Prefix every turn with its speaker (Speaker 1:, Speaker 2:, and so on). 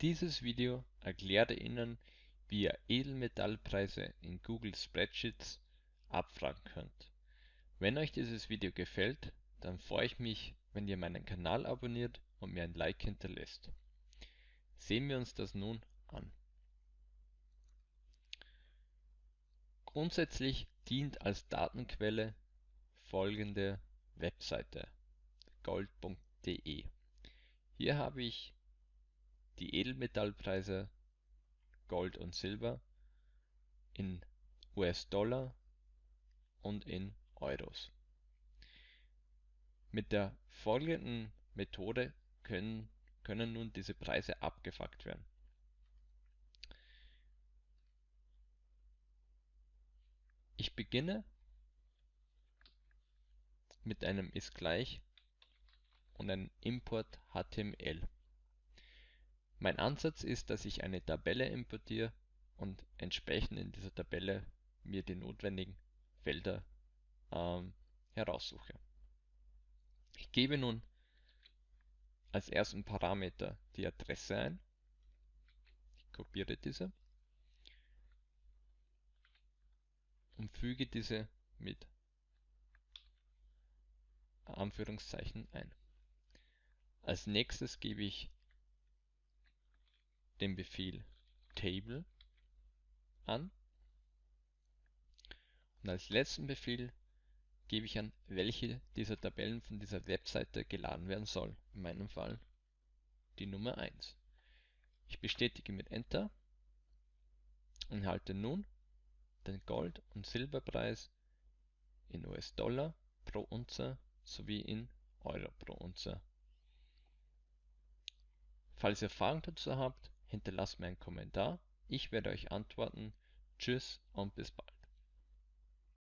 Speaker 1: Dieses Video erklärt Ihnen, wie ihr Edelmetallpreise in Google Spreadsheets abfragen könnt. Wenn euch dieses Video gefällt, dann freue ich mich, wenn ihr meinen Kanal abonniert und mir ein Like hinterlässt. Sehen wir uns das nun an. Grundsätzlich dient als Datenquelle folgende Webseite gold.de. Hier habe ich die Edelmetallpreise Gold und Silber in US-Dollar und in Euros. Mit der folgenden Methode können, können nun diese Preise abgefragt werden. Ich beginne mit einem ist gleich und einem Import HTML. Mein Ansatz ist, dass ich eine Tabelle importiere und entsprechend in dieser Tabelle mir die notwendigen Felder ähm, heraussuche. Ich gebe nun als ersten Parameter die Adresse ein. Ich kopiere diese und füge diese mit Anführungszeichen ein. Als nächstes gebe ich den Befehl Table an und als letzten Befehl gebe ich an, welche dieser Tabellen von dieser Webseite geladen werden soll. In meinem Fall die Nummer 1. Ich bestätige mit Enter und halte nun den Gold- und Silberpreis in US-Dollar pro Unze sowie in Euro pro Unze. Falls ihr Fragen dazu habt, hinterlasst mir einen Kommentar. Ich werde euch antworten. Tschüss und bis bald.